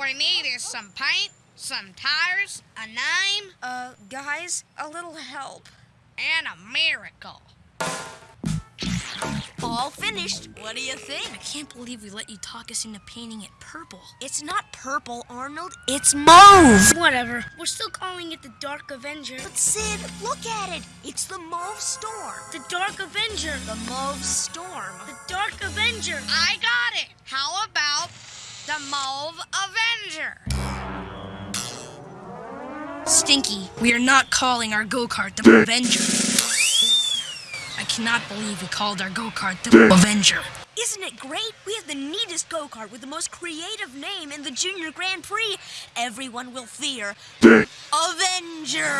we need is some paint, some tires, a name, Uh, guys, a little help. and a miracle. All finished. What do you think? I can't believe we let you talk us into painting it purple. It's not purple, Arnold. It's mauve. Whatever. We're still calling it the Dark Avenger. But Sid, look at it. It's the mauve storm. The Dark Avenger. The mauve storm. The Dark Avenger. I the Mauve Avenger? Stinky, we are not calling our go-kart the Avenger. I cannot believe we called our go-kart the Avenger. Isn't it great? We have the neatest go-kart with the most creative name in the Junior Grand Prix. Everyone will fear Avenger.